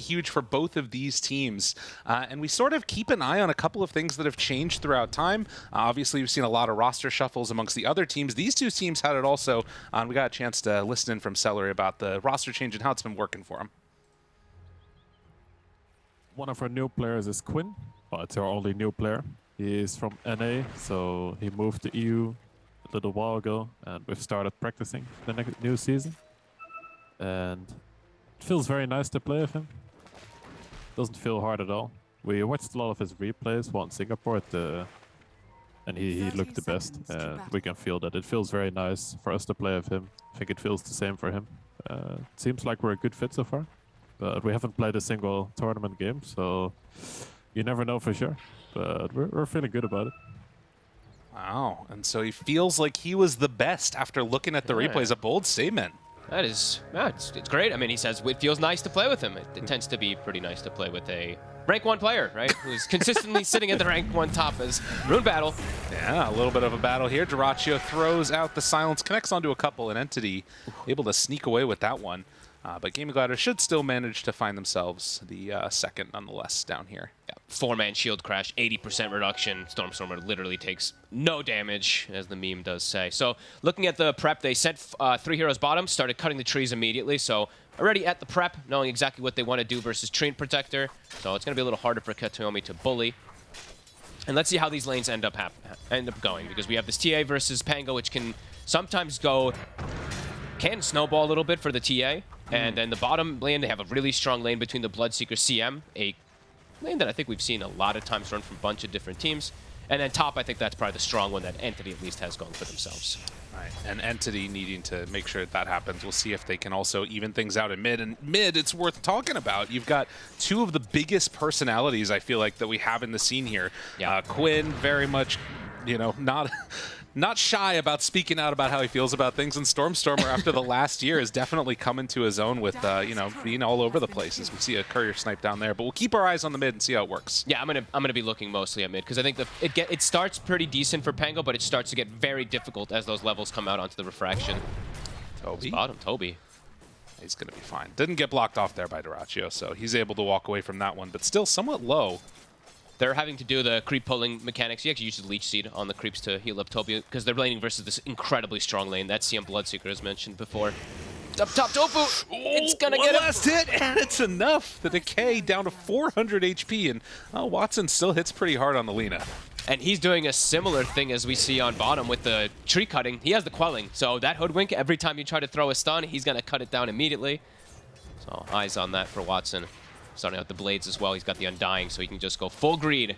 huge for both of these teams. Uh, and we sort of keep an eye on a couple of things that have changed throughout time. Uh, obviously, we've seen a lot of roster shuffles amongst the other teams. These two teams had it also. Uh, and we got a chance to listen in from Celery about the roster change and how it's been working for them. One of our new players is Quinn. It's our only new player. He is from NA, so he moved to EU a little while ago, and we've started practicing the next new season. And it feels very nice to play with him. Doesn't feel hard at all. We watched a lot of his replays while in Singapore at the and he, he looked the best. And we can feel that. It feels very nice for us to play with him. I think it feels the same for him. Uh, it seems like we're a good fit so far. But we haven't played a single tournament game, so you never know for sure. But we're, we're feeling good about it. Wow. And so he feels like he was the best after looking at the Yeah. replays. A bold statement. That is, yeah, it's, it's great. I mean, he says it feels nice to play with him. It, it tends to be pretty nice to play with a rank one player, right? Who's consistently sitting at the rank one top as Rune Battle. Yeah, a little bit of a battle here. Dyrachyo throws out the silence, connects onto a couple, and Entity able to sneak away with that one. Uh, but Gaming Glider should still manage to find themselves the uh, second, nonetheless, down here. Yeah, Four-man shield crash, 80% reduction. Stormstormer literally takes no damage, as the meme does say. So looking at the prep, they sent uh, three heroes bottom, started cutting the trees immediately. So already at the prep, knowing exactly what they want to do versus Treant Protector. So it's going to be a little harder for Kataomi to bully. And let's see how these lanes end up end up going, because we have this TA versus Pango, which can sometimes go can snowball a little bit for the TA. And then the bottom lane, they have a really strong lane between the Bloodseeker CM, a lane that I think we've seen a lot of times run from a bunch of different teams. And then top, I think that's probably the strong one that Entity at least has going for themselves. Right. And Entity needing to make sure that, that happens. We'll see if they can also even things out in mid. And mid, it's worth talking about. You've got two of the biggest personalities, I feel like, that we have in the scene here. Yeah. Uh, Quinn, very much, you know, not... Not shy about speaking out about how he feels about things, and Stormstormer after the last year is definitely coming to his own with, uh, you know, being all over the place as we see a courier snipe down there. But we'll keep our eyes on the mid and see how it works. Yeah, I'm gonna I'm gonna be looking mostly at mid because I think the it get it starts pretty decent for Pango, but it starts to get very difficult as those levels come out onto the refraction. Toby. Bottom, Toby. He's going to be fine. Didn't get blocked off there by Dyrachyo, so he's able to walk away from that one, but still somewhat low. They're having to do the creep pulling mechanics. He actually uses the leech seed on the creeps to heal up Toby because they're laning versus this incredibly strong lane that CM Bloodseeker has mentioned before. Up top, Tofu! It's gonna One get him! last hit, and it's enough. The decay down to 400 HP, and oh, Watson still hits pretty hard on the Lina. And he's doing a similar thing as we see on bottom with the tree cutting. He has the quelling, so that hoodwink, every time you try to throw a stun, he's gonna cut it down immediately. So eyes on that for Watson. Starting out the blades as well, he's got the undying, so he can just go full greed.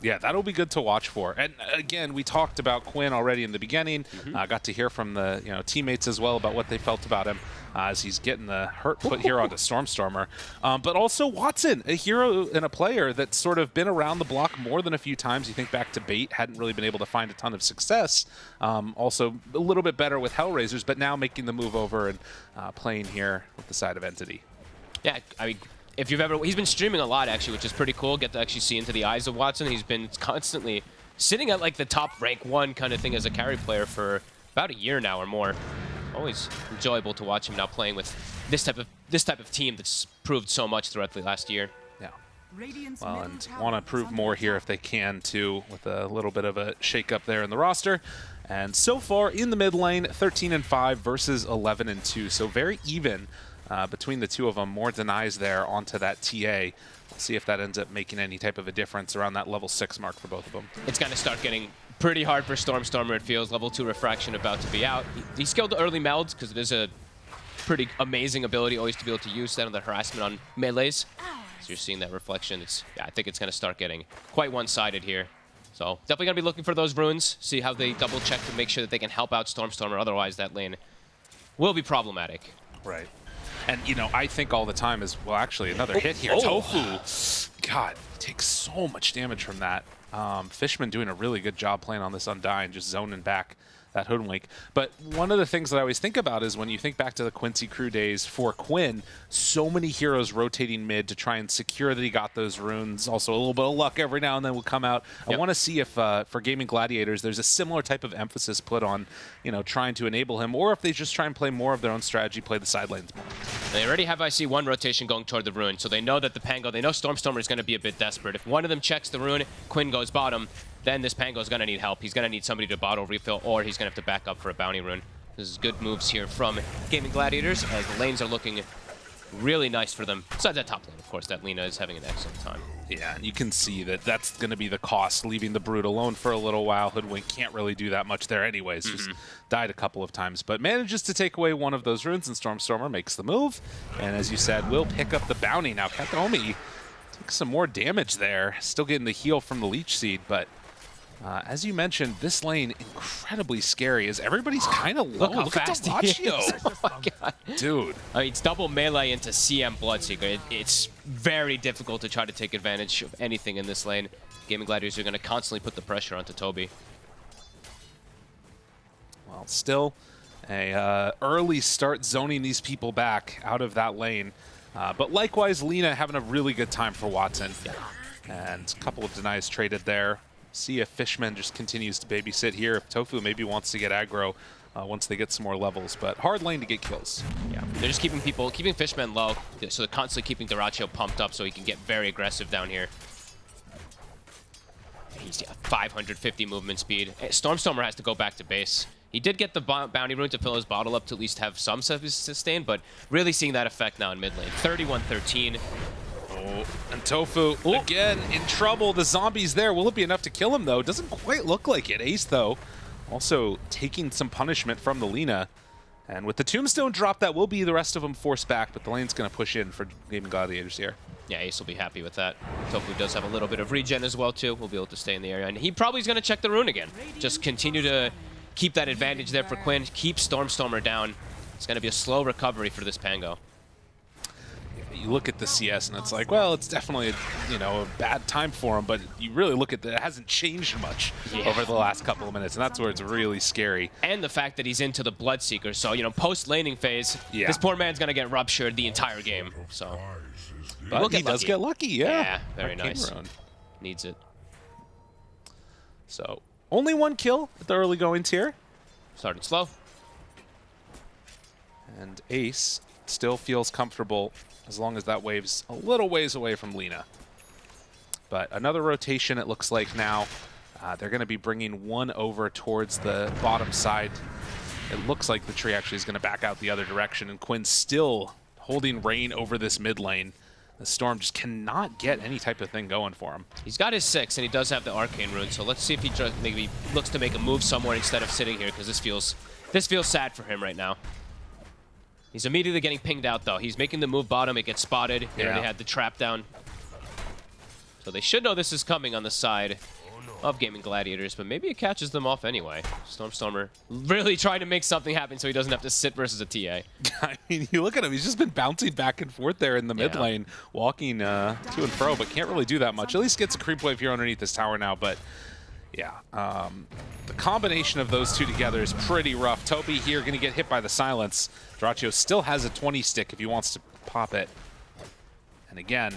Yeah, that'll be good to watch for. And uh, again, we talked about Quinn already in the beginning. uh, got to hear from the you know teammates as well about what they felt about him uh, as he's getting the hurt put here onto Stormstormer. Um, but also Watson, a hero and a player that's sort of been around the block more than a few times. You think back to Bait, hadn't really been able to find a ton of success. Um, also a little bit better with Hellraisers, but now making the move over and uh, playing here with the side of Entity. Yeah, I mean, if you've ever, he's been streaming a lot actually, which is pretty cool. Get to actually see into the eyes of Watson. He's been constantly sitting at like the top rank one kind of thing as a carry player for about a year now or more. Always enjoyable to watch him now playing with this type of this type of team that's proved so much throughout the last year. Yeah. Well, and want to prove more here if they can too, with a little bit of a shake-up there in the roster. And so far in the mid lane, 13 and 5 versus 11 and 2, so very even uh, between the two of them. More denies there onto that TA. We'll see if that ends up making any type of a difference around that level six mark for both of them. It's going to start getting pretty hard for Stormstormer, it feels. Level 2 Refraction about to be out. He, he skilled the early melds because it is a pretty amazing ability always to be able to use that on the harassment on melees. So you're seeing that reflection. It's yeah, I think it's going to start getting quite one-sided here. So definitely going to be looking for those runes, see how they double check to make sure that they can help out Stormstormer. Otherwise, that lane will be problematic. Right. And, you know, I think all the time is, well, actually, another hit here. oh. Tofu, God, takes so much damage from that. Um, Fishman doing a really good job playing on this Undying, just zoning back that Hoodwink. But one of the things that I always think about is when you think back to the Quincy Crew days for Quinn, so many heroes rotating mid to try and secure that he got those runes. Also, a little bit of luck every now and then will come out. I want to see if uh, for Gaming Gladiators, there's a similar type of emphasis put on, you know, trying to enable him, or if they just try and play more of their own strategy, play the side lanes more. They already have IC one rotation going toward the rune, so they know that the Pango, they know Stormstormer is going to be a bit desperate. If one of them checks the rune, Quinn goes bottom, then this Pango is going to need help. He's going to need somebody to bottle refill, or he's going to have to back up for a bounty rune. This is good moves here from Gaming Gladiators, as the lanes are looking really nice for them. Besides that top lane, of course, that Lina is having an excellent time. Yeah, and you can see that that's going to be the cost, leaving the Brood alone for a little while. Hoodwink can't really do that much there anyways, just mm-hmm. died a couple of times, but manages to take away one of those runes, and Stormstormer makes the move. And as you said, will pick up the bounty. Now, Kataomi took some more damage there, still getting the heal from the Leech Seed, but uh, as you mentioned, this lane incredibly scary as everybody's kind of low. Look how Look fast at he is. Dyrachyo. oh. Dude. I mean, it's double melee into CM Bloodseeker. It, it's very difficult to try to take advantage of anything in this lane. Gaming Gladiators are going to constantly put the pressure onto Toby. Well, still a uh, early start zoning these people back out of that lane. Uh, but likewise, Lina having a really good time for Watson. And a couple of denies traded there. See if Fishman just continues to babysit here. If Tofu maybe wants to get aggro uh, once they get some more levels. But hard lane to get kills. Yeah, they're just keeping people, keeping Fishman low, so they're constantly keeping Dyrachyo pumped up so he can get very aggressive down here. He's got 550 movement speed. Eh, Stormstormer has to go back to base. He did get the bounty rune to fill his bottle up to at least have some sustain, but really seeing that effect now in mid lane. 31-13. Oh, and Tofu, again, in trouble. The zombie's there. Will it be enough to kill him, though? Doesn't quite look like it. Ace, though, also taking some punishment from the Lina. And with the Tombstone drop, that will be the rest of them forced back, but the lane's going to push in for Gaming Gladiators here. Yeah, Ace will be happy with that. Tofu does have a little bit of regen as well, too. We'll be able to stay in the area. And he probably is going to check the rune again. Just continue to keep that advantage there for Quinn. Keep Stormstormer down. It's going to be a slow recovery for this Pango. You look at the CS, and it's like, well, it's definitely a, you know a bad time for him, but you really look at that, it hasn't changed much Yeah. over the last couple of minutes, and that's where it's really scary. And the fact that he's into the Bloodseeker. So, you know, post-laning phase, Yeah. this poor man's going to get ruptured the entire game. So, But We'll he get does get lucky, yeah. Yeah, very Arcane nice. Needs it. So only one kill at the early goings here. Started slow. And Ace still feels comfortable as long as that wave's a little ways away from Lina. But another rotation, it looks like now. Uh, they're going to be bringing one over towards the bottom side. It looks like the tree actually is going to back out the other direction, and Quinn's still holding reign over this mid lane. The Storm just cannot get any type of thing going for him. He's got his six, and he does have the Arcane Rune, so let's see if he maybe looks to make a move somewhere instead of sitting here, because this feels this feels sad for him right now. He's immediately getting pinged out, though. He's making the move bottom. It gets spotted. He already had the trap down. So they should know this is coming on the side of Gaming Gladiators, but maybe it catches them off anyway. Stormstormer really trying to make something happen so he doesn't have to sit versus a TA. I mean, you look at him, he's just been bouncing back and forth there in the mid Yeah. lane, walking uh, to and fro, but can't really do that much. At least gets a creep wave here underneath this tower now, but yeah. Um, the combination of those two together is pretty rough. Toby here going to get hit by the silence. Dyrachyo still has a 20 stick if he wants to pop it. And again,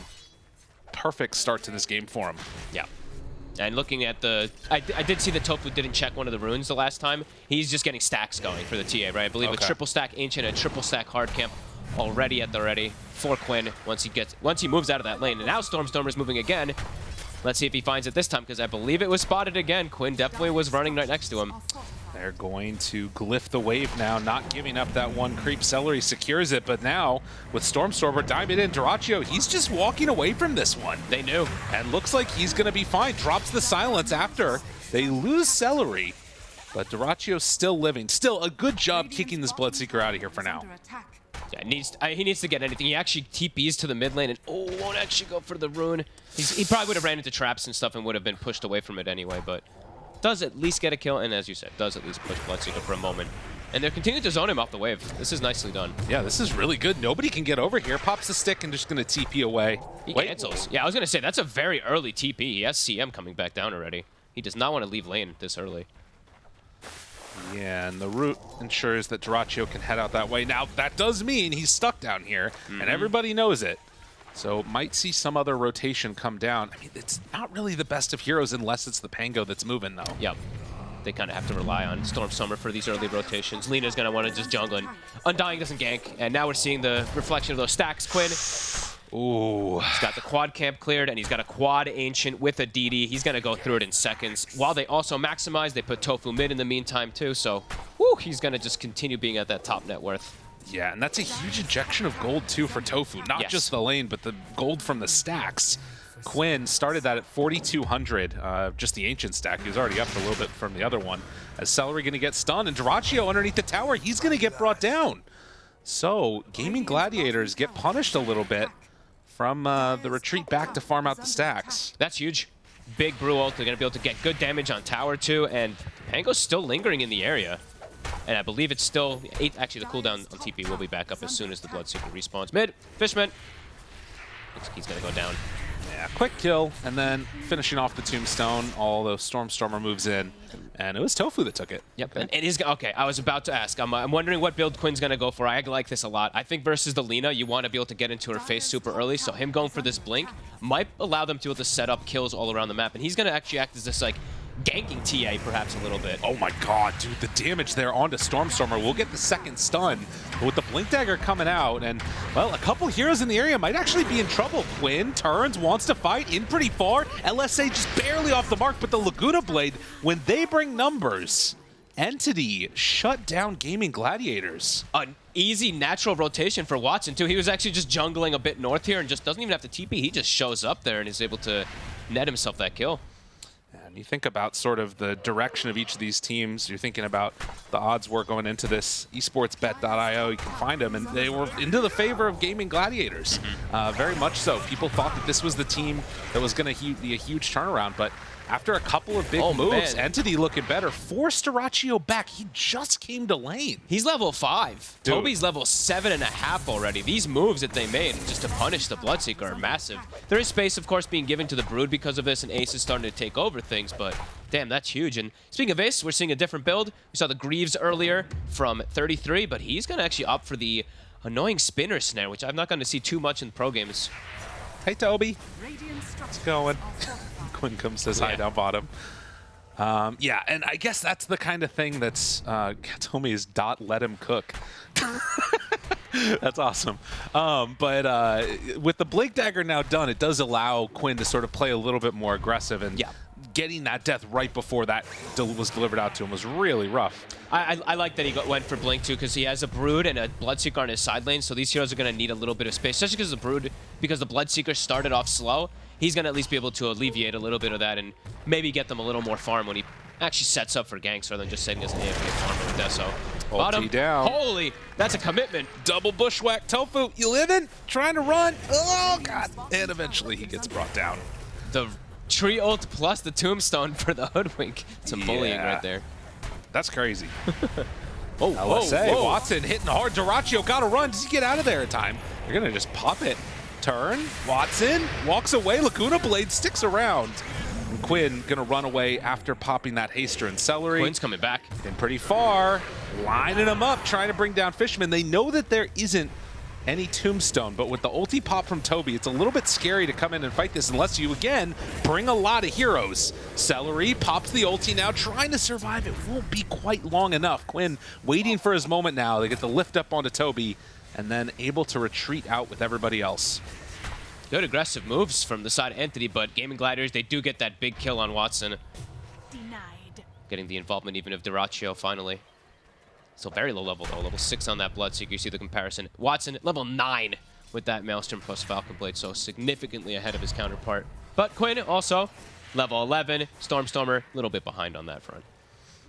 perfect start to this game for him. Yeah. And looking at the... I, I did see that Tofu didn't check one of the runes the last time. He's just getting stacks going for the TA, right? I believe Okay. a triple stack Ancient and a triple stack Hard Camp already at the ready for Quinn once he gets once he moves out of that lane. And now Stormstormer's moving again. Let's see if he finds it this time, because I believe it was spotted again. Quinn definitely was running right next to him. They're going to glyph the wave now, not giving up that one creep. Celery secures it, but now with Stormstormer, Diamond and Dyrachyo, he's just walking away from this one. They knew. And looks like he's going to be fine. Drops the silence after they lose Celery. But Dyrachyo's still living. Still a good job kicking this Bloodseeker out of here for now. Yeah, he needs, I, he needs to get anything. He actually TPs to the mid lane and oh, won't actually go for the rune. He's, he probably would have ran into traps and stuff and would have been pushed away from it anyway, but does at least get a kill, and as you said, does at least push Bloodseeker for a moment. And they're continuing to zone him off the wave. This is nicely done. Yeah, this is really good. Nobody can get over here. Pops the stick and just going to TP away. He Wait, cancels. Yeah, I was going to say, that's a very early TP. He has CM coming back down already. He does not want to leave lane this early. Yeah, and the route ensures that Dyrachyo can head out that way. Now, that does mean he's stuck down here, and mm-hmm. everybody knows it. So might see some other rotation come down. I mean, it's not really the best of heroes unless it's the Pango that's moving, though. Yep. They kind of have to rely on Stormstormer for these early rotations. Lina's going to want to just jungle, and Undying doesn't gank. And now we're seeing the reflection of those stacks. Quinn, Ooh. he's got the quad camp cleared, and he's got a quad Ancient with a DD. He's going to go through it in seconds. While they also maximize, they put Tofu mid in the meantime, too. So, woo, he's going to just continue being at that top net worth. Yeah, and that's a huge injection of gold, too, for Tofu. Not Yes. just the lane, but the gold from the stacks. Quinn started that at 4,200, uh, just the ancient stack. He was already up a little bit from the other one. As Celery going to get stunned, and Dyrachyo underneath the tower, he's going to get brought down. So, Gaming Gladiators get punished a little bit from uh, the retreat back to farm out the stacks. That's huge. Big Brew ult. They're going to be able to get good damage on tower, too. And Pango's still lingering in the area. And I believe it's still... Eight, actually, the cooldown on TP will be back up as soon as the Blood Bloodseeker respawns. Mid, Fishman. Looks like he's going to go down. Yeah, quick kill, and then finishing off the tombstone, all those Stormstormer moves in, and it was Tofu that took it. Yep, and it is okay. I was about to ask. I'm, I'm wondering what build Quinn's gonna go for. I like this a lot. I think versus the Lina, you want to be able to get into her face super early. So him going for this blink might allow them to be able to set up kills all around the map, and he's gonna actually act as this like ganking TA perhaps a little bit. Oh my god, dude, the damage there onto Stormstormer. We'll get the second stun. But with the Blink Dagger coming out, and, well, a couple heroes in the area might actually be in trouble. Quinn turns, wants to fight, in pretty far. LSA just barely off the mark, but the Laguna Blade, when they bring numbers, Entity shut down Gaming Gladiators. An easy natural rotation for Watson too. He was actually just jungling a bit north here and just doesn't even have to TP. He just shows up there and is able to net himself that kill. You think about sort of the direction of each of these teams. You're thinking about the odds were going into this esportsbet.io. You can find them, and they were into the favor of gaming gladiators. Uh, very much so. People thought that this was the team that was going to be a huge turnaround, but after a couple of big Oh, moves, man. Entity looking better, forced Dyrachyo back. He just came to lane. He's level five. Dude. Toby's level seven and a half already. These moves that they made just to punish the Bloodseeker are massive. There is space, of course, being given to the Brood because of this, and Ace is starting to take over things, but damn, that's huge. And speaking of Ace, we're seeing a different build. We saw the Greaves earlier from 33, but he's going to actually opt for the annoying spinner snare, which I'm not going to see too much in pro games. Hey, Toby. It's going. Quinn comes says hi Yeah. down bottom. Um, yeah, and I guess that's the kind of thing that's uh, Kataomi's dot let him cook. that's awesome. Um, but uh, with the Blink Dagger now done, it does allow Quinn to sort of play a little bit more aggressive and Yeah. getting that death right before that del- was delivered out to him was really rough. I, I, I like that he got, went for Blink too because he has a Brood and a Bloodseeker on his side lane, so these heroes are going to need a little bit of space, especially because the Brood, because the Bloodseeker started off slow. He's going to at least be able to alleviate a little bit of that and maybe get them a little more farm when he actually sets up for ganks rather than just setting as an AFK farm with Deso. Bottom down. Holy, that's a commitment. Double bushwhack Tofu, you living? Trying to run? Oh, God. And eventually he gets brought down. The tree ult plus the tombstone for the hoodwink. Some bullying Yeah. right there. That's crazy. Oh, whoa, whoa. Watson hitting hard. Dyrachyo got to run. Does he get out of there in time? They're going to just pop it. Turn. Watson walks away. Laguna Blade sticks around. And Quinn going to run away after popping that Haster and Celery. Quinn's coming back. Been pretty far. Lining them up, trying to bring down Fishman. They know that there isn't any tombstone, but with the ulti pop from Toby, it's a little bit scary to come in and fight this unless you, again, bring a lot of heroes. Celery pops the ulti now, trying to survive. It won't be quite long enough. Quinn waiting for his moment now. They get the lift up onto Toby and then able to retreat out with everybody else. Good aggressive moves from the side of Entity, but Gaming Gliders, they do get that big kill on Watson. Denied. getting the involvement even of Dyrachyo finally. Still very low level though, level 6 on that Bloodseeker, you see the comparison. Watson, level 9 with that Maelstrom plus Falcon Blade, so significantly ahead of his counterpart. But Quinn also, level 11, Stormstormer, a little bit behind on that front.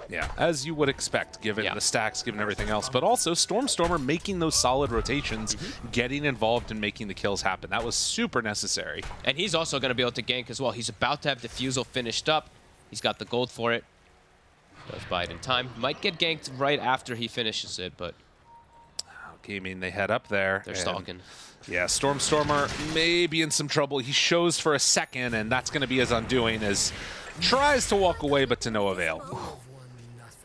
Yeah, as you would expect, given Yeah. the stacks, given everything else. But also, Stormstormer making those solid rotations, Mm-hmm. getting involved and making the kills happen. That was super necessary. And he's also going to be able to gank as well. He's about to have Diffusal finished up. He's got the gold for it. Does buy it in time. Might get ganked right after he finishes it, but Gaming, they head up there. they're stalking. Yeah, Stormstormer may be in some trouble. He shows for a second, and that's going to be his undoing as tries to walk away, but to no avail.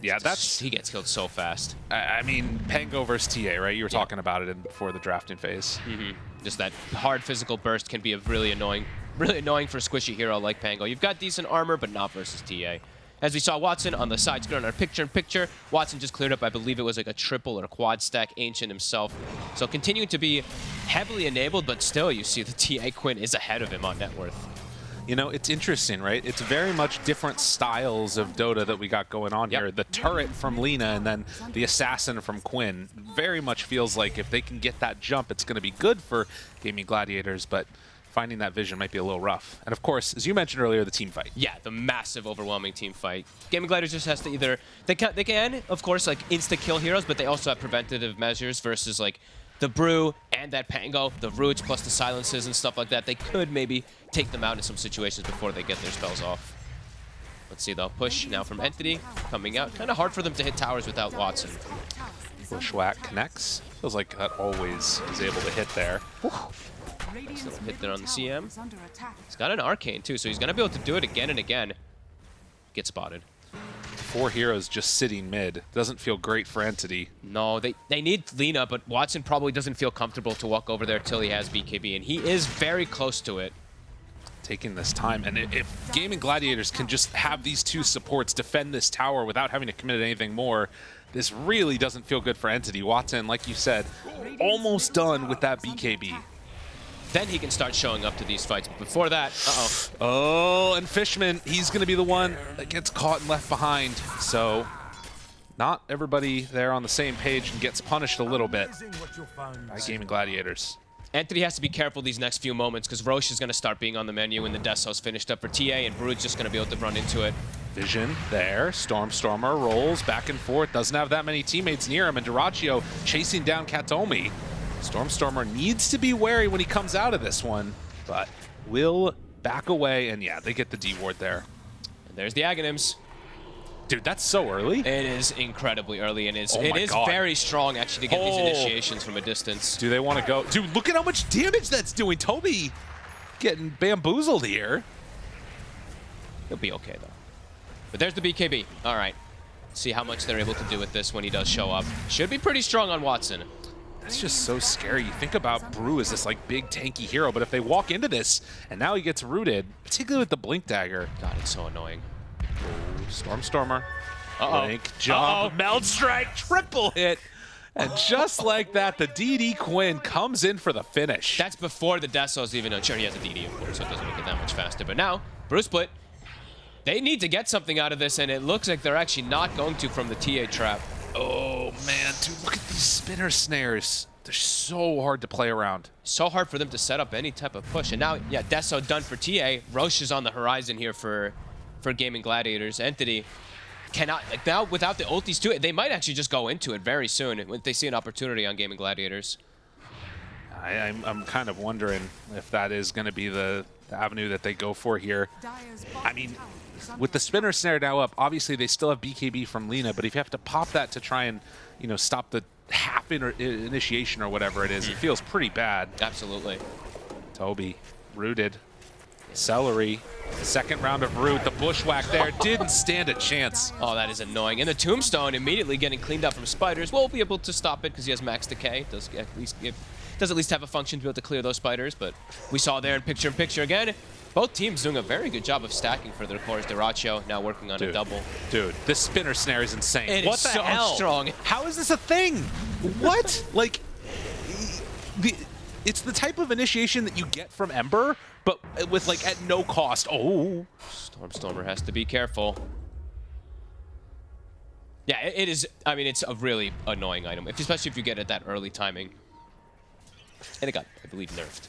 Yeah, that's. he gets killed so fast. I I mean, Pango versus TA, right? You were Yeah. talking about it in, before the drafting phase. Mm-hmm. Just that hard physical burst can be a really annoying, really annoying for a squishy hero like Pango. You've got decent armor, but not versus TA. As we saw Watson on the side screen on our picture-in-picture, Watson just cleared up, I believe it was like a triple or a quad stack Ancient himself. So continuing to be heavily enabled, but still you see the TA Quinn is ahead of him on net worth. You know, it's interesting, right? It's very much different styles of Dota that we got going on Yep. here. The turret from Lina and then the assassin from Quinn very much feels like if they can get that jump, it's going to be good for Gaming Gladiators, but finding that vision might be a little rough. And of course, as you mentioned earlier, the team fight. Yeah, the massive, overwhelming team fight. Gaming Gliders just has to either they can they can of course like insta kill heroes, but they also have preventative measures versus like the brew and that pango, the roots plus the silences and stuff like that. They could maybe take them out in some situations before they get their spells off. Let's see though, push now from Entity coming out. Kind of hard for them to hit towers without Watson. Bushwhack connects. Feels like that always is able to hit there. Still hit there on the CM. He's got an arcane too, so he's gonna be able to do it again and again. Get spotted. Four heroes just sitting mid. Doesn't feel great for Entity. No, they, they need Lina, but Watson probably doesn't feel comfortable to walk over there till he has BKB, and he is very close to it. taking this time. And if Gaming Gladiators can just have these two supports defend this tower without having to commit anything more, this really doesn't feel good for Entity. Watson, like you said, almost done with that BKB. Then he can start showing up to these fights. But before that, uh-oh. Oh, and Fishman, he's going to be the one that gets caught and left behind. So not everybody there on the same page and gets punished a little bit by Gaming Gladiators. Entity has to be careful these next few moments because Rosh is going to start being on the menu when the Desos finished up for TA, and Brood's just going to be able to run into it. Vision there. Stormstormer rolls back and forth. Doesn't have that many teammates near him. And Dyrachyo chasing down Kataomi. Stormstormer needs to be wary when he comes out of this one, but will back away. And yeah, they get the D ward there. And there's the Aghanims. Dude, that's so early. It is incredibly early, and it's, Oh it is God. very strong, actually, to get these Oh. initiations from a distance. Do they want to go? Dude, look at how much damage that's doing. Toby getting bamboozled here. He'll be okay, though. But there's the BKB. All right. See how much they're able to do with this when he does show up. Should be pretty strong on Watson. That's just so scary. You think about Brew as this like big tanky hero, but if they walk into this and now he gets rooted, particularly with the Blink Dagger, God, it's so annoying. Oh, Stormstormer, Uh-oh. Blink, jump, Uh-oh. Meld Strike, triple hit. And just like that, the DD Quinn comes in for the finish. That's before the Desos even know. Sure, he has a DD, of course, so it doesn't make it that much faster. But now, Bruce Split, they need to get something out of this, and it looks like they're actually not going to from the TA trap. Oh man, dude, look at these spinner snares. They're so hard to play around. So hard for them to set up any type of push. And now, yeah, Deso done for TA. Rosh is on the horizon here for, for Gaming Gladiators. Entity cannot, like now without the ultis too, they might actually just go into it very soon if they see an opportunity on Gaming Gladiators. I, I'm, I'm kind of wondering if that is going to be the, the avenue that they go for here. I mean, with the spinner snare now up, obviously they still have BKB from Lina, but if you have to pop that to try and, you know, stop the half in initiation or whatever it is, it hmm. feels pretty bad. Absolutely. Toby, rooted. Celery, second round of root. The bushwhack there didn't stand a chance. Oh, that is annoying. And the Tombstone immediately getting cleaned up from spiders. Won't be able to stop it because he has max decay. Does at least give, does at least have a function to be able to clear those spiders. But we saw there in picture in picture again. Both teams doing a very good job of stacking for their cores. Dyrachyo now working on a double. Dude, this spinner snare is insane. It what is the so hell? strong. How is this a thing? What? like, the, it's the type of initiation that you get from Ember, but with like at no cost. Oh, Stormstormer has to be careful. Yeah, it, it is. I mean, it's a really annoying item, if, especially if you get it that early timing. And it got, I believe, nerfed.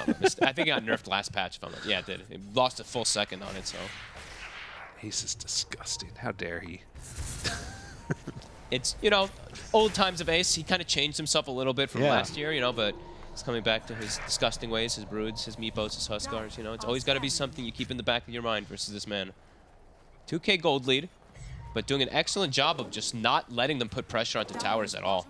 I think it got nerfed last patch. If I'm not, yeah, it did. It lost a full second on it, so Ace is disgusting. How dare he? it's you know old times of Ace. He kind of changed himself a little bit from Yeah. last year, you know, but he's coming back to his disgusting ways, his broods, his meepos, his huskars. You know, it's always got to be something you keep in the back of your mind versus this man. 2K gold lead. But doing an excellent job of just not letting them put pressure onto towers at all.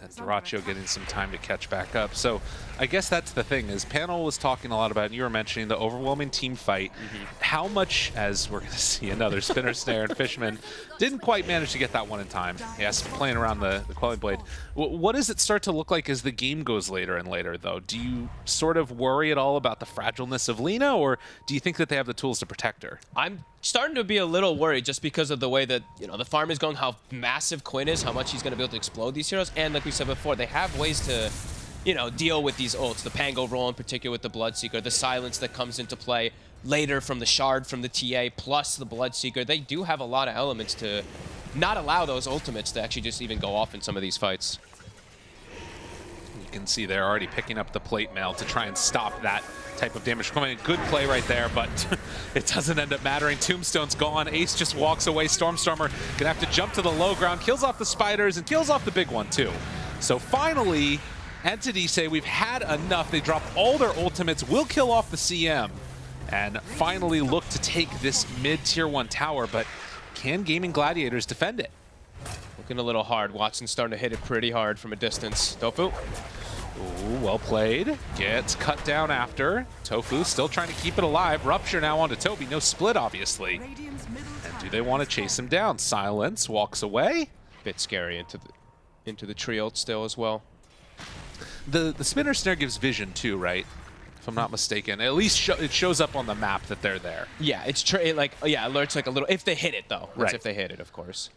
And Dyrachyo getting some time to catch back up. So I guess that's the thing is panel was talking a lot about, and you were mentioning the overwhelming team fight. Mm-hmm. How much, as we're going to see another spinner snare and Fishman, didn't quite manage to get that one in time. Yes, playing around the, the Quelling Blade. W what does it start to look like as the game goes later and later, though? Do you sort of worry at all about the fragileness of Lina, or do you think that they have the tools to protect her? I'm starting to be a little worried just because of the way that, you know, the farm is going, how massive Quinn is, how much he's going to be able to explode these heroes. And like we said before, they have ways to, you know, deal with these ults. The Pango roll in particular with the Bloodseeker, the silence that comes into play later from the Shard from the TA, plus the Bloodseeker. They do have a lot of elements to not allow those ultimates to actually just even go off in some of these fights. Can see they're already picking up the plate mail to try and stop that type of damage coming in. Good play right there, but it doesn't end up mattering. Tombstone's gone. Ace just walks away. Stormstormer gonna have to jump to the low ground, kills off the spiders, and kills off the big one too. So finally, Entity say we've had enough. They drop all their ultimates, will kill off the CM, and finally look to take this mid-tier one tower, but can Gaming Gladiators defend it? Looking a little hard. Watson's starting to hit it pretty hard from a distance. Tofu. Ooh, well played. Gets cut down after. Tofu still trying to keep it alive. Rupture now onto Toby. No split, obviously. And do they want to chase him down? Silence walks away. Bit scary into the into the tree ult still as well. The the spinner snare gives vision too, right? If I'm not mistaken. At least it shows up on the map that they're there. Yeah, it's tra it like yeah, alerts like a little if they hit it though. That's Right. if they hit it, of course.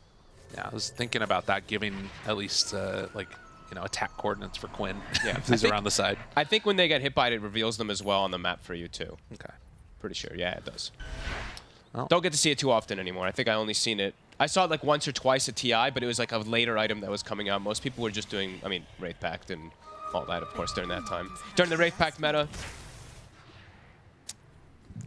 Yeah, I was thinking about that, giving at least uh, like you know attack coordinates for Quinn. Yeah, if he's around the side. I think when they get hit by it, it reveals them as well on the map for you too. Okay. Pretty sure. Yeah, it does. Don't get to see it too often anymore. I think I only seen it. I saw it like once or twice at TI, but it was like a later item that was coming out. Most people were just doing, I mean, Wraith Pact and all that, of course, during that time. During the Wraith Pact meta,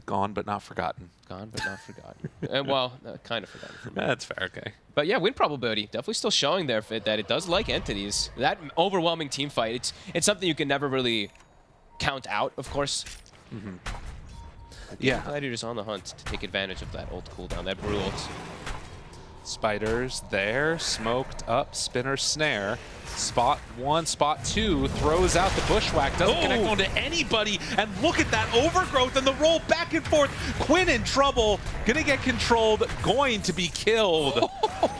Gone but not forgotten. gone but not forgotten. and well, uh, kind of forgotten for me. That's fair. Okay. But yeah, win probability definitely still showing there that it does like entities. That overwhelming team fight, it's it's something you can never really count out, of course. Yeah. Gladiators on the hunt to take advantage of that old cooldown, that brew ult. Spiders there, smoked up, spinner snare. Spot one, spot two, throws out the bushwhack, doesn't connect Oh! onto anybody, and look at that overgrowth and the roll back and forth. Quinn in trouble, gonna get controlled, going to be killed.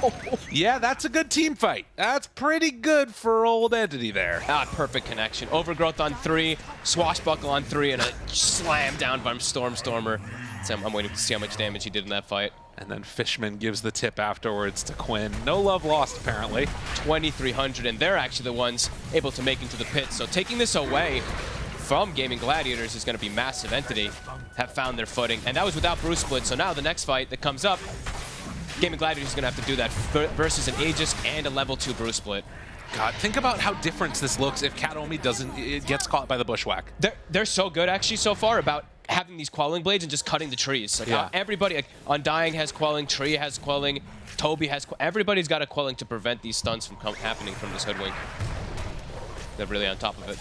yeah, that's a good team fight. That's pretty good for old entity there. Ah, perfect connection. Overgrowth on three, swashbuckle on three, and a slam down by Stormstormer. So I'm, I'm waiting to see how much damage he did in that fight. And then Fishman gives the tip afterwards to Quinn. No love lost, apparently. 2,300, and they're actually the ones able to make into the pit. So taking this away from Gaming Gladiators is going to be massive. Entity have found their footing, and that was without Bruce Split. So now the next fight that comes up, Gaming Gladiators is going to have to do that versus an Aegis and a level 2 Bruce Split. God, think about how different this looks if Kataomi doesn't, it gets caught by the bushwhack. They're, they're so good actually so far about having these quelling blades and just cutting the trees. Like Yeah. Uh, everybody, like Undying has quelling, Tree has quelling, Toby has. Everybody's got a quelling to prevent these stuns from happening from this hoodwink. They're really on top of it.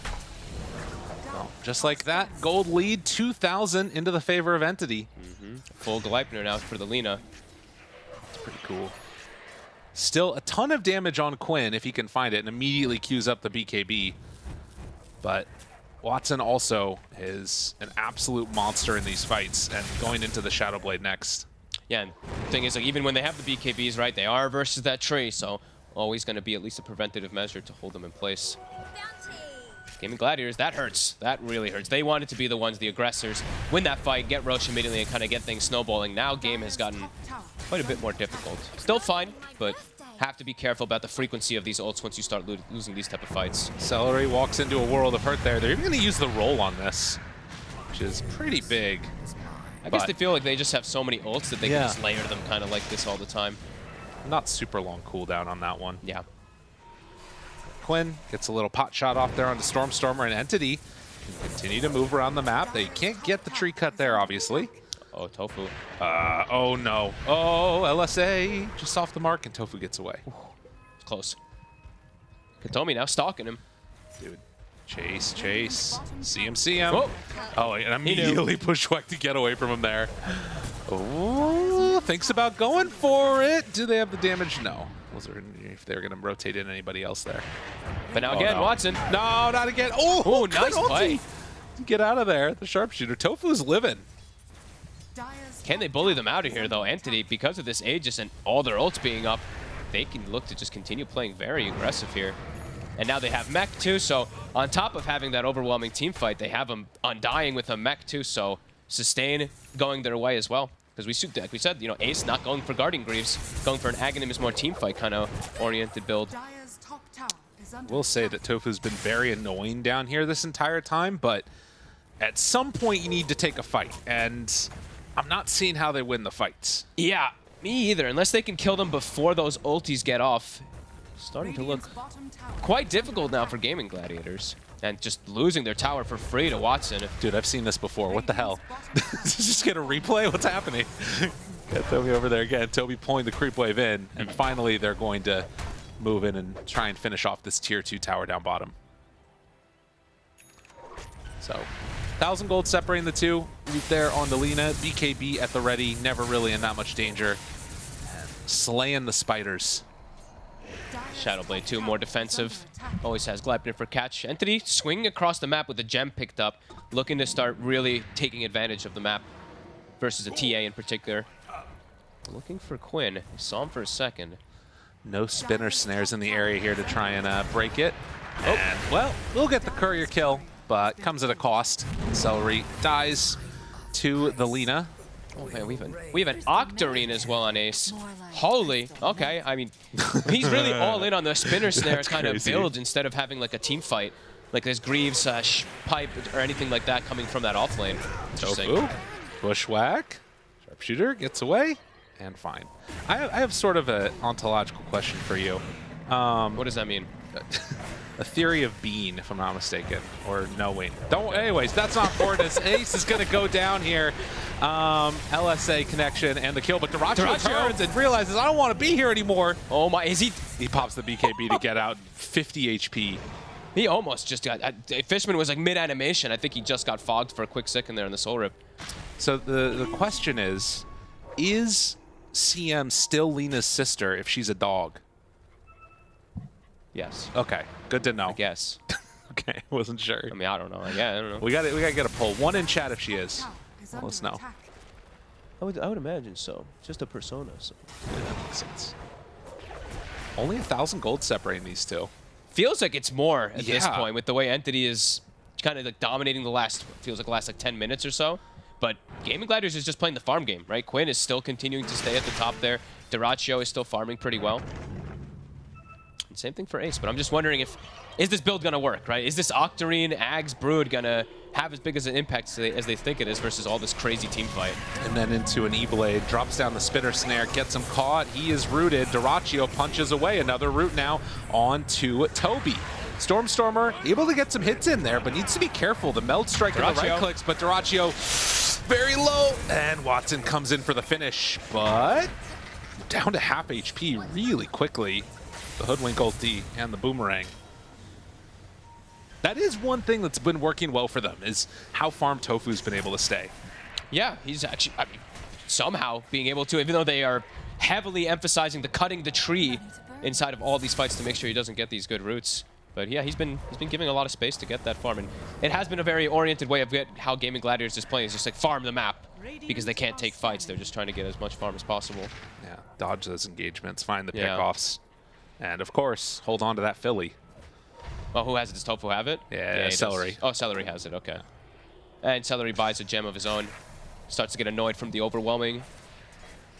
Just like that, gold lead 2,000 into the favor of Entity. Mm-hmm. Full Gleipnir now for the Lina. It's pretty cool. Still a ton of damage on Quinn if he can find it and immediately queues up the BKB. But Watson also is an absolute monster in these fights and going into the Shadow Blade next. Yeah, and the thing is, like, even when they have the BKBs, right, they are versus that tree, so always going to be at least a preventative measure to hold them in place. Gaming Gladiators, that hurts. That really hurts. They wanted to be the ones, the aggressors, win that fight, get Rosh immediately, and kind of get things snowballing. Now game has gotten quite a bit more difficult. Still fine, but have to be careful about the frequency of these ults once you start lo losing these type of fights. Celery walks into a world of hurt there. They're even going to use the roll on this, which is pretty big. I guess they feel like they just have so many ults that they Yeah. can just layer them kind of like this all the time. Not super long cooldown on that one. Yeah. Quinn gets a little pot shot off there on onto Stormstormer and Entity. Can continue to move around the map. They can't get the tree cut there, obviously. Oh, Tofu. Uh, oh no. Oh, LSA just off the mark and Tofu gets away. It's close. Kataomi now stalking him. Dude. Chase, chase. See him, see him. Oh. Oh, and immediately bushwhack to get away from him there. Oh. thinks about going for it. Do they have the damage? No. Was there if they were going to rotate in anybody else there? But now Oh, again, no. Watson. No, not again. Oh, Oh, good nice play. Get out of there. The sharpshooter. Tofu's living. Dire's Can they bully them out of here, though? Entity, because of this Aegis and all their ults being up, they can look to just continue playing very aggressive here. And now they have Mech, too, so on top of having that overwhelming team fight, they have them undying with a Mech, too, so sustain going their way as well. Because we, su- like we said, you know, Ace not going for Guardian Greaves, going for an Aghanim is more team fight kind of oriented build. Dire's top tower is under We'll say that Tofu's been very annoying down here this entire time, but at some point you need to take a fight, and I'm not seeing how they win the fights. Yeah, me either. Unless they can kill them before those ultis get off. Starting to look quite difficult now for gaming gladiators. And just losing their tower for free to Watson. Dude, I've seen this before. What the hell? Just get a replay? What's happening? Got Toby over there again. Toby pulling the creep wave in, and finally they're going to move in and try and finish off this tier two tower down bottom. So, thousand gold separating the two. Root there on the Lina. BKB at the ready, never really in that much danger. Slaying the spiders. Dire's Shadowblade top 2 more defensive. Always has Gleipnir for catch. Entity swinging across the map with the gem picked up. Looking to start really taking advantage of the map. Versus a TA in particular. Looking for Quinn. I saw him for a second. No spinner snares in the area here to try and uh, break it. And, well, we'll get the courier kill, but comes at a cost. Celery dies to the Lina. Oh man, we have an we have an Octarine as well on Ace. Holy, okay. I mean, he's really all in on the spinner snare That's kind of build instead of having like a team fight, like there's Greaves, uh, sh- pipe, or anything like that coming from that off lane. Interesting. Tofu, bushwhack, sharpshooter gets away, and fine. I have, I have sort of an ontological question for you. Um, What does that mean? a theory of being, if I'm not mistaken, or knowing. Don't. Anyways, that's not Fortis. Ace is going to go down here. Um, LSA connection and the kill, but Dyrachyo, Dyrachyo. turns and realizes I don't want to be here anymore. Oh my, is he? He pops the BKB to get out 50 HP. He almost just got. Uh, Fishman was like mid animation. I think he just got fogged for a quick second there in the soul rip. So the the question is, is CM still Lina's sister if she's a dog? Yes. Okay, good to know. I guess. Okay, wasn't sure. I mean, I don't know. Yeah, I don't know. We got to we got to get a poll. One in chat if she is. Tower is let's know. I would, I would imagine so. Just a persona. So. Yeah, that makes sense. Only a thousand gold separating these two. Feels like it's more at this point with the way Entity is kind of like dominating the last, feels like the last like 10 minutes or so. But Gaming Gliders is just playing the farm game, right? Quinn is still continuing to stay at the top there. Dyrachyo is still farming pretty well. And same thing for Ace, but I'm just wondering if, is this build gonna work, right? Is this Octarine, Ags, Brood gonna have as big as an impact as they, as they think it is versus all this crazy team fight? And then into an E-Blade, drops down the spinner snare, gets him caught. He is rooted. Dyrachyo punches away. Another root now on to Toby. Stormstormer able to get some hits in there, but needs to be careful. The meld strike and the right clicks, but Dyrachyo very low. And Watson comes in for the finish, but down to half HP really quickly. The Hoodwink ulti and the Boomerang. That is one thing that's been working well for them, is how Farm Tofu's been able to stay. Yeah, he's actually, I mean, somehow being able to, even though they are heavily emphasizing the cutting the tree inside of all these fights to make sure he doesn't get these good roots. But yeah, he's been he's been giving a lot of space to get that farm, and it has been a very oriented way of get how Gaming Gladiators is playing. Is just like farm the map because they can't take fights. They're just trying to get as much farm as possible. Yeah, dodge those engagements, find the Yeah. pickoffs, and of course, hold on to that Philly. Oh, who has it? Does Tofu have it? Yeah, he does. Celery. Oh, Celery has it. Okay. And Celery buys a gem of his own. Starts to get annoyed from the overwhelming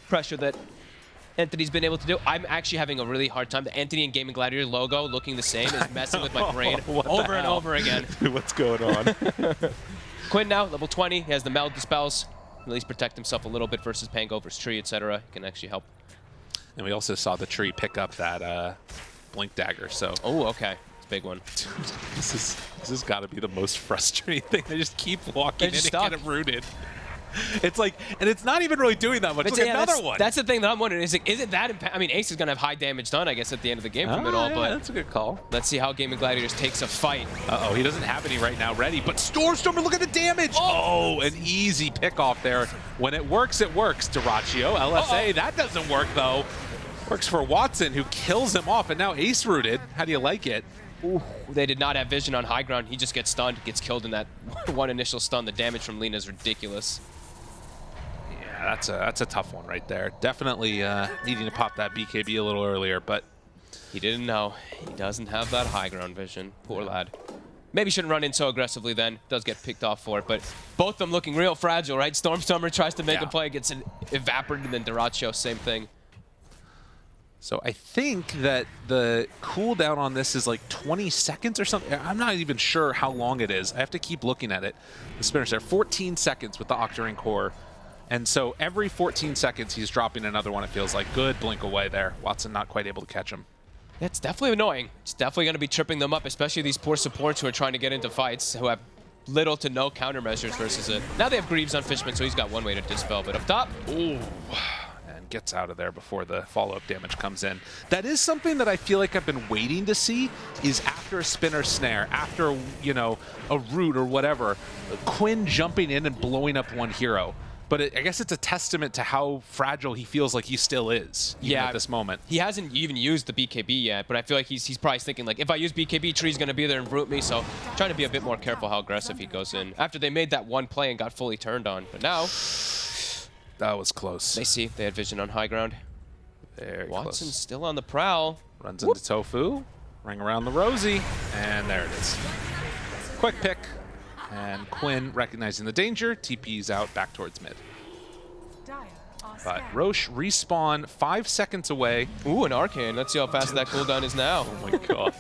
pressure that Entity's been able to do. I'm actually having a really hard time. The Entity and Gaming Gladiator logo looking the same is messing with my brain What the over and over again. What's going on? Quinn now, level 20. He has the Meld Dispels. At least protect himself a little bit versus Pangover's Tree, etc. He can actually help. And we also saw the tree pick up that uh, blink dagger. So Oh, okay. It's a big one. this is this has got to be the most frustrating thing. They just keep walking They're in stuck. and get it rooted. it's like, and it's not even really doing that much. Look, yeah, another that's, one. That's the thing that I'm wondering. Is it, is it that? I mean, Ace is going to have high damage done, I guess, at the end of the game from it Ah, all. yeah, But that's a good call. let's see how Gaming Gladiators takes a fight. Uh-oh, he doesn't have any right now ready, but Stormstormer, look at the damage! Oh, an easy pick off there. When it works, it works. Dyrachyo, LSA, Uh-oh. that doesn't work though. Works for Watson, who kills him off, and now Ace rooted. How do you like it? Ooh, they did not have vision on high ground. He just gets stunned, gets killed in that one initial stun. The damage from Lina is ridiculous. Yeah, that's a that's a tough one right there. Definitely uh, needing to pop that BKB a little earlier, but He didn't know. He doesn't have that high ground vision. Poor lad. Maybe shouldn't run in so aggressively then. Does get picked off for it, but both of them looking real fragile, right? Stormstormer tries to make Yeah. a play, gets an evaporated, and then Dyrachyo, same thing. So I think that the cooldown on this is like 20 seconds or something. I'm not even sure how long it is. I have to keep looking at it. The spinner's there. 14 seconds with the Octarine core. And so every 14 seconds, he's dropping another one, it feels like. Good blink away there. Watson not quite able to catch him. It's definitely annoying. It's definitely going to be tripping them up, especially these poor supports who are trying to get into fights, who have little to no countermeasures versus it. Now they have Greaves on Fishman, so he's got one way to dispel. But up top, Ooh. And gets out of there before the follow-up damage comes in. That is something that I feel like I've been waiting to see is after a spinner snare, after, you know, a root or whatever, Quinn jumping in and blowing up one hero. But it, I guess it's a testament to how fragile he feels like he still is Yeah. at this moment. he hasn't even used the BKB yet, but I feel like he's, he's probably thinking, like, if I use BKB, Tree's going to be there and root me, so trying to be a bit more careful how aggressive he goes in. After they made that one play and got fully turned on. But now, That was close. they see they had vision on high ground. Very Watson's close. still on the prowl. Runs into Tofu, ring around the Rosie, and there it is. Quick pick, and Quinn recognizing the danger, TP's out back towards mid. But. Rosh respawn five seconds away. Ooh, an arcane. Let's see how fast that cooldown is now. Oh my god.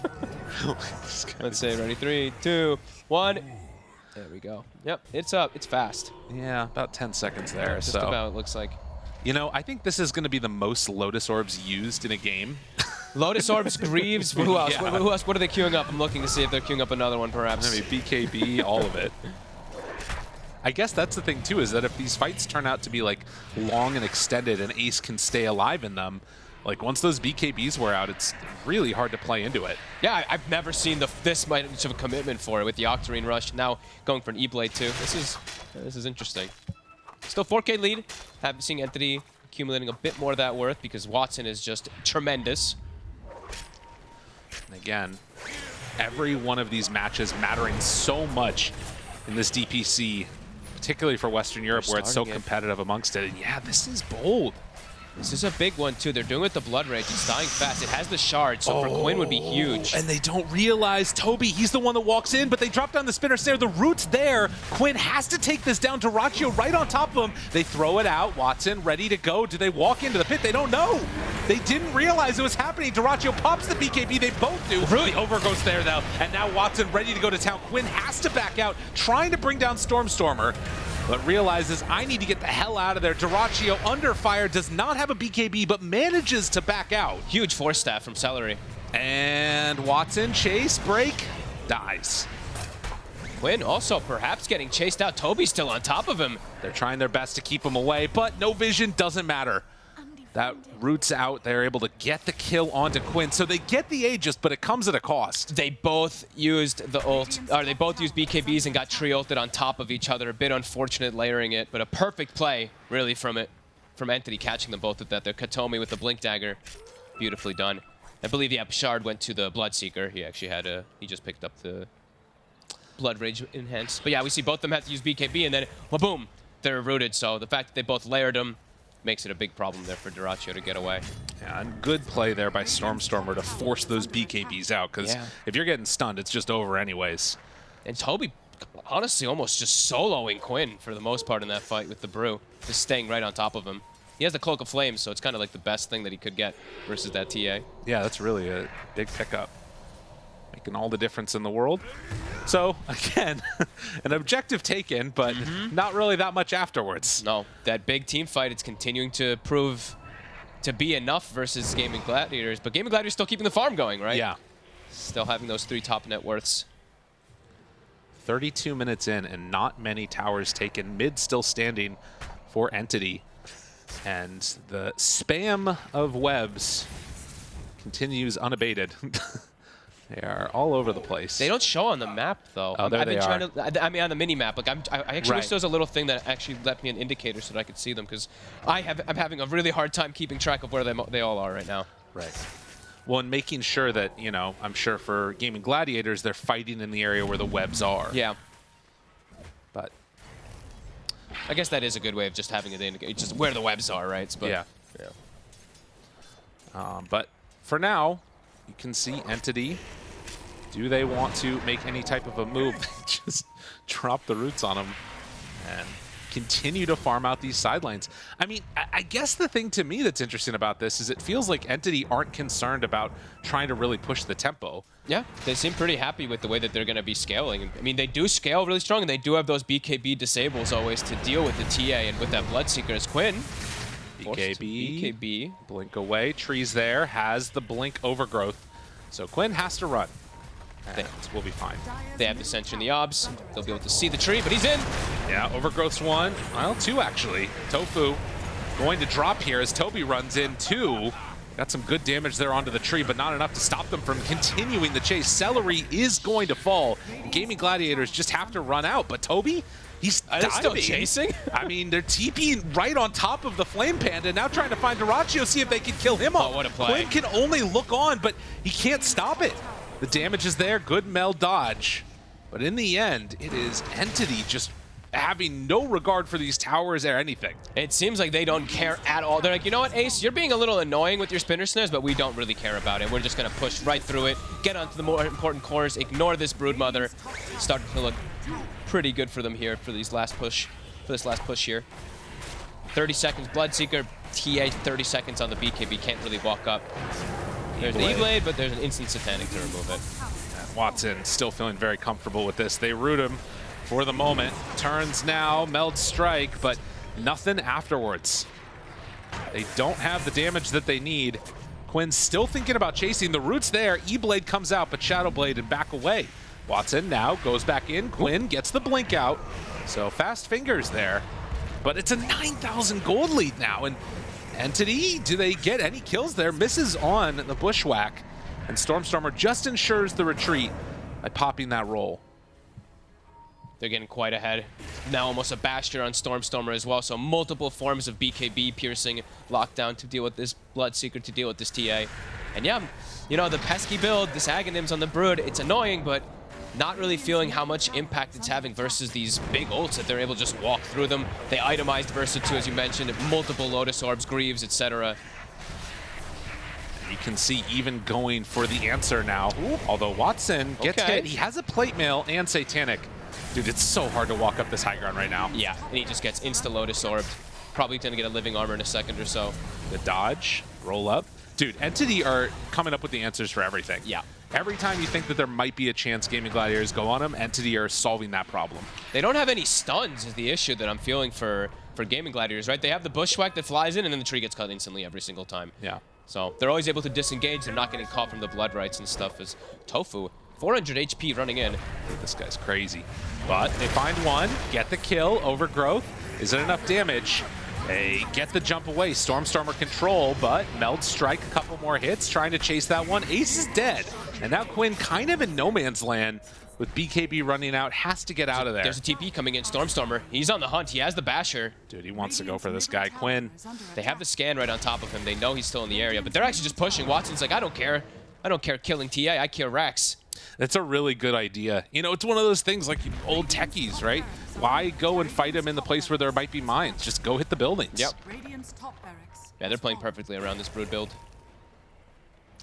Let's say ready, three, two, one. There we go. Yep, it's up. It's fast. yeah, about 10 seconds there. Just so, about, it looks like. you know, I think this is going to be the most Lotus Orbs used in a game. Lotus Orbs, Greaves, who else? Yeah. Who, who else? What are they queuing up? I'm looking to see if they're queuing up another one, perhaps. I mean, BKB, all of it. I guess that's the thing too, is that if these fights turn out to be like long and extended and Ace can stay alive in them, like once those BKBs wear out, it's really hard to play into it. Yeah, I've never seen the this much of a commitment for it with the Octarine Rush. Now going for an E-Blade too. This is this is interesting. Still 4K lead. Haven't seen Entity accumulating a bit more of that worth because Watson is just tremendous. And again, every one of these matches mattering so much in this DPC, particularly for Western Europe where it's so starting it. competitive amongst it. And yeah, this is bold. This is a big one too. They're doing it with the Blood Rage. It's dying fast. It has the shard, so for Quinn would be oh, huge. And they don't realize Toby, he's the one that walks in, but they drop down the spinner snare. The root's there. Quinn has to take this down. Dyrachyo right on top of him. They throw it out. Watson ready to go. Do they walk into the pit? They don't know. They didn't realize it was happening. Dyrachyo pops the BKB. They both do. The over goes there, though. And now Watson ready to go to town. Quinn has to back out, trying to bring down Stormstormer. But realizes I need to get the hell out of there. Dyrachyo under fire does not have a BKB, but manages to back out. Huge force staff from Celery. And Watson, chase, break, dies. Quinn also perhaps getting chased out. Toby's still on top of him. They're trying their best to keep him away, but no vision doesn't matter. That roots out. They're able to get the kill onto Quinn. So they get the Aegis, but it comes at a cost. They both used the ult, or they both used BKBs and got tree ulted on top of each other. A bit unfortunate layering it, but a perfect play really from it, from Entity catching them both with that. They're Kataomi with the Blink Dagger. Beautifully done. I believe, yeah, Shard went to the Bloodseeker. He actually had a, he just picked up the Blood Rage Enhanced. But yeah, we see both of them have to use BKB, and then, well, boom, they're rooted. So the fact that they both layered them makes it a big problem there for Dyrachyo to get away. Yeah, and good play there by Stormstormer to force those BKBs out, because Yeah. if you're getting stunned, it's just over anyways. And Toby, honestly, almost just soloing Quinn for the most part in that fight with the Brew. Just staying right on top of him. He has the Cloak of Flames, so it's kind of like the best thing that he could get versus that TA. Yeah, that's really a big pickup. Making all the difference in the world. So, again, an objective taken, but mm-hmm. not really that much afterwards. No, that big team fight, it's continuing to prove to be enough versus Gaming Gladiators. But Gaming Gladiators still keeping the farm going, right? Yeah. Still having those three top net worths. 32 minutes in and not many towers taken. Mid still standing for Entity. And the spam of webs continues unabated. they are all over the place. They don't show on the map though. Oh, there I've been they trying are. to. I mean, on the mini map. Like I'm, I I actually wish there was a little thing that actually left me an indicator so that I could see them because I have. I'm having a really hard time keeping track of where they they all are right now. Right. Well, and making sure that, you know, I'm sure for Gaming Gladiators, they're fighting in the area where the webs are. Yeah. But, I guess that is a good way of just having it indicate just where the webs are, right? But yeah. yeah. Um, but for now, you can see Entity. Do they want to make any type of a move? Just drop the roots on them and continue to farm out these sidelines. I mean, I, guess the thing to me that's interesting about this is it feels like Entity aren't concerned about trying to really push the tempo. Yeah, they seem pretty happy with the way that they're going to be scaling. I mean, they do scale really strong, and they do have those BKB disables always to deal with the TA and with that Bloodseeker as Quinn. BKB, BKB. blink away, trees there, has the blink overgrowth. So Quinn has to run. And we'll be fine. They have the Dissension in the obs. They'll be able to see the tree, but he's in. Yeah, Overgrowth's one. Well, two actually. Tofu going to drop here as Toby runs in two. Got some good damage there onto the tree, but not enough to stop them from continuing the chase. Celery is going to fall. Gaming Gladiators just have to run out, but Toby, he's they still chasing? I mean, they're TPing right on top of the Flame Panda, now trying to find Dyrachyo, see if they can kill him oh, off. Oh, what a play. Quinn can only look on, but he can't stop it. The damage is there, good Meld dodge. But in the end, it is Entity just having no regard for these towers or anything. It seems like they don't care at all. They're like, you know what, Ace, you're being a little annoying with your spinner snares, but we don't really care about it. We're just going to push right through it, get onto the more important cores, ignore this Broodmother. Starting to look pretty good for them here for these last push, for this last push here. 30 seconds, Bloodseeker, TA 30 seconds on the BKB, can't really walk up. There's the E-Blade. But there's an instant satanic to remove it. Watson still feeling very comfortable with this. They root him for the moment. Turns now, meld strike, but nothing afterwards. They don't have the damage that they need. Quinn's still thinking about chasing. The root's there. E-Blade comes out, but Shadowblade and back away. Watson now goes back in. Quinn gets the blink out. So fast fingers there. But it's a 9,000 gold lead now. And Entity, do they get any kills there? Misses on the Bushwhack. And Stormstormer just ensures the retreat by popping that roll. They're getting quite ahead. Now almost a Bastion on Stormstormer as well, so multiple forms of BKB piercing lockdown to deal with this Bloodseeker, to deal with this TA. And yeah, you know, the pesky build, this Aghanims on the Brood, it's annoying, but not really feeling how much impact it's having versus these big ults that they're able to just walk through them. They itemized Versa 2, as you mentioned, multiple Lotus Orbs, Greaves, etc. You can see even going for the answer now. Although Watson gets Okay. hit. He has a plate mail and Satanic. Dude, it's so hard to walk up this high ground right now. Yeah, and he just gets insta-Lotus Orbed. Probably gonna get a Living Armor in a second or so. The dodge, roll up. Dude, Entity are coming up with the answers for everything. Yeah. Every time you think that there might be a chance Gaming Gladiators go on them, Entity are solving that problem. They don't have any stuns is the issue that I'm feeling for, for Gaming Gladiators, right? They have the Bushwhack that flies in and then the tree gets cut instantly every single time. Yeah. So they're always able to disengage. They're not getting caught from the blood rites and stuff as Tofu, 400 HP running in. This guy's crazy. But they find one, get the kill, overgrowth. Is it enough damage? They get the jump away, Stormstormer control, but Meld strike a couple more hits, trying to chase that one. Ace is dead. And now Quinn kind of in no man's land with BKB running out, has to get out of there. There's a TP coming in, Stormstormer. He's on the hunt. He has the Basher. Dude, he wants to go for this guy. Quinn, They have the scan right on top of him. They know he's still in the area, but they're actually just pushing. Watson's like, I don't care. I don't care killing TA. I kill Rex. That's a really good idea. You know, it's one of those things like old techies, right? Why go and fight them in the place where there might be mines? Just go hit the buildings. Yep. Radiant's top barracks. Yeah, they're playing perfectly around this Brood build.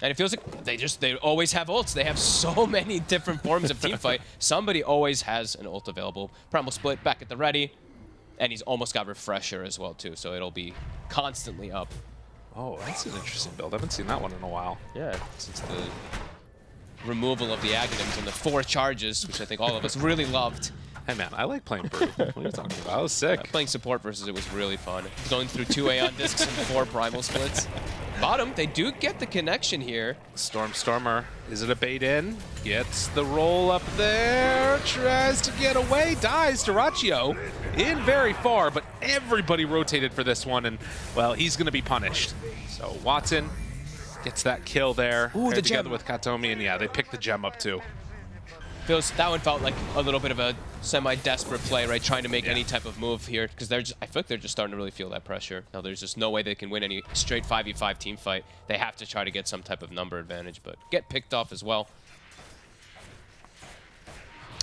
And it feels like they just, they always have ults. They have so many different forms of team fight. Somebody always has an ult available. Primal Split back at the ready. And he's almost got Refresher as well, too. So it'll be constantly up. Oh, that's an interesting build. I haven't seen that one in a while. Yeah, since the removal of the Aghanims and the four charges, which I think all of us really loved. Hey man, I like playing Brood. what are you talking about? I was sick. Playing support versus it was really fun. Going through two Aeon discs and four Primal Splits. Bottom, they do get the connection here. Stormstormer, is it a bait in? Gets the roll up there, tries to get away, dies. Dyrachyo in very far, but everybody rotated for this one, and, well, he's going to be punished. So Watson gets that kill there. Ooh, the together gem. with Kataomi, and yeah, they picked the gem up too. Feels that one felt like a little bit of a semi-desperate play, right? Trying to make Yeah. any type of move here because they're just. I feel like they're just starting to really feel that pressure. Now there's just no way they can win any straight 5v5 team fight. They have to try to get some type of number advantage, but get picked off as well.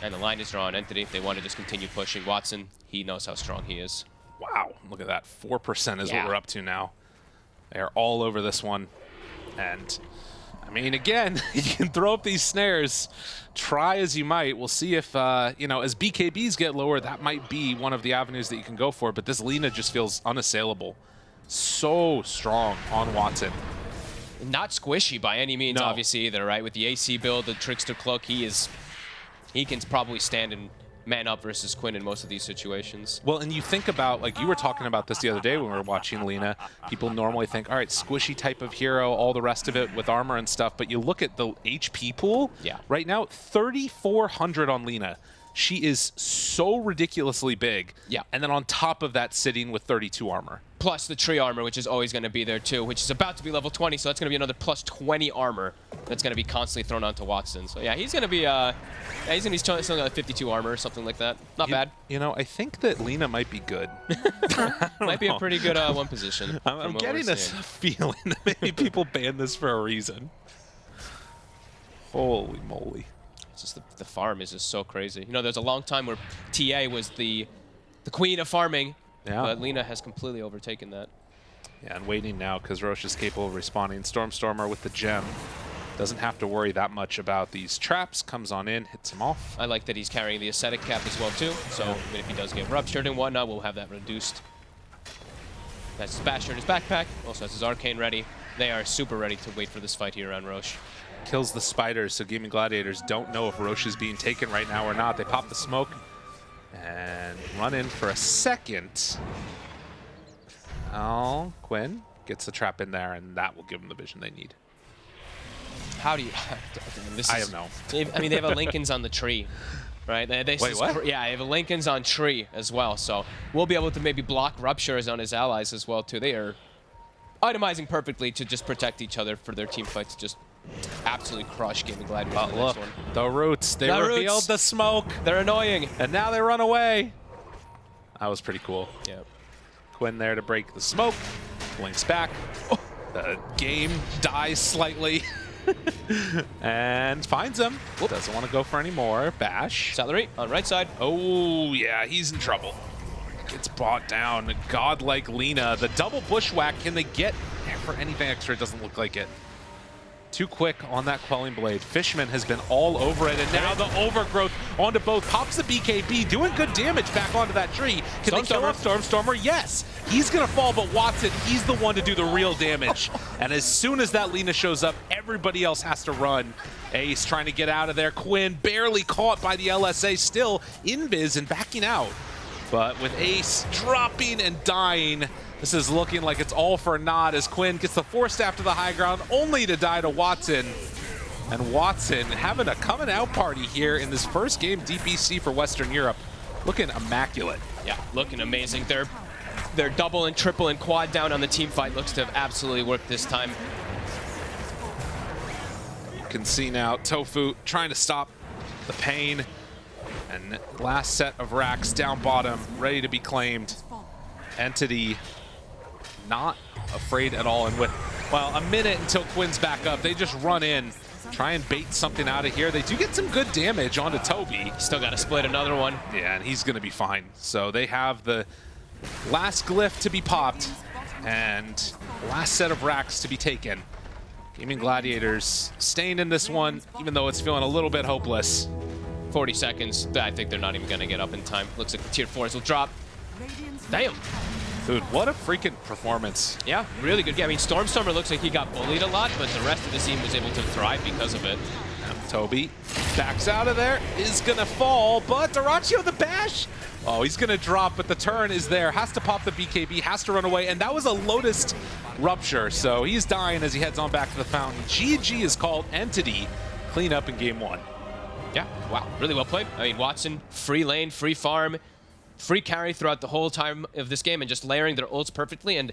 And the line is drawn. Entity. They want to just continue pushing. Watson. He knows how strong he is. Wow, look at that. 4% is Yeah. what we're up to now. They're all over this one. And, I mean, again, you can throw up these snares. Try as you might. We'll see if, uh, you know, as BKBs get lower, that might be one of the avenues that you can go for. But this Lina just feels unassailable. So strong on Watson. Not squishy by any means, No. obviously either, right? With the AC build, the Trickster Cloak, he is. He can probably stand and man up versus Quinn in most of these situations. Well, and you think about, like you were talking about this the other day when we were watching Lina, people normally think, all right, squishy type of hero, all the rest of it with armor and stuff, but you look at the HP pool, Yeah. right now, 3,400 on Lina. She is so ridiculously big. Yeah. And then on top of that, sitting with 32 armor. Plus the tree armor, which is always going to be there too, which is about to be level 20, so that's going to be another plus 20 armor that's going to be constantly thrown onto Watson. So yeah, he's going to be, uh, yeah, he's going to be still got 52 armor or something like that. Not You- bad. You know, I think that Lina might be good. Might be a pretty good uh, one position. I'm, I'm getting a feeling that maybe people banned this for a reason. Holy moly. Just the, the farm is just so crazy. You know, there's a long time where TA was the the queen of farming, Yeah. but Lina has completely overtaken that. Yeah, and waiting now because Rosh is capable of responding. Stormstormer with the gem. Doesn't have to worry that much about these traps. Comes on in, hits him off. I like that he's carrying the ascetic cap as well too. So even if he does get ruptured and whatnot, we'll have that reduced. That's his basher in his backpack. Also has his arcane ready. They are super ready to wait for this fight here on Rosh. Kills the spiders, so Gaming Gladiators don't know if Rosh is being taken right now or not. They pop the smoke and run in for a second. Oh, Quinn gets the trap in there, and that will give them the vision they need. How do you? this I is- have no. I mean, they have a Linken's on the tree, right? They, they Wait, what? Yeah, they have a Linken's on tree as well. So we'll be able to maybe block ruptures on his allies as well too. They are itemizing perfectly to just protect each other for their team fight to just absolutely crush Gaming Gladiators But in the look, next one. the roots. They The revealed roots. the smoke, They're annoying. and now they run away. That was pretty cool. Yeah. Quinn there to break the smoke. Blinks back. Oh, the game dies slightly. and finds him. Doesn't want to go for any more. Bash. Celery on right side. Oh, yeah, he's in trouble. Gets brought down. Godlike Lina. The double bushwhack. Can they get for anything extra? It doesn't look like it. Too quick on that quelling blade. Fishman has been all over it, and now the overgrowth onto both. Pops the BKB, doing good damage back onto that tree. Can Stormstormer. Stormstormer? Yes. He's gonna fall, but Watson, he's the one to do the real damage. and as soon as that Lina shows up, everybody else has to run. Ace trying to get out of there. Quinn barely caught by the LSA, still invis and backing out. But with Ace dropping and dying, this is looking like it's all for naught as Quinn gets the four staff to the high ground, only to die to Watson. And Watson having a coming out party here in this first game DPC for Western Europe. Looking immaculate. Yeah, looking amazing. Their their double and triple and quad down on the team fight looks to have absolutely worked this time. You can see now Tofu trying to stop the pain. And last set of racks down bottom, ready to be claimed. Entity not afraid at all. And with, well, a minute until Quinn's back up, they just run in, try and bait something out of here. They do get some good damage onto Toby. Still got to split another one. Yeah, and he's going to be fine. So they have the last glyph to be popped and last set of racks to be taken. Gaming Gladiators staying in this one, even though it's feeling a little bit hopeless. 40 seconds. I think they're not even going to get up in time. Looks like the tier 4s will drop. Damn. Dude, what a freaking performance. Yeah, really good game. I mean, Stormstormer looks like he got bullied a lot, but the rest of the team was able to thrive because of it. Toby backs out of there, is gonna fall, but Dyrachyo the bash. Oh, he's gonna drop, but the turn is there. Has to pop the BKB, has to run away, and that was a Lotus rupture, so he's dying as he heads on back to the fountain. GG is called Entity. Clean up in game one. Yeah, wow, really well played. I mean, Watson, free lane, free farm, free carry throughout the whole time of this game and just layering their ults perfectly. And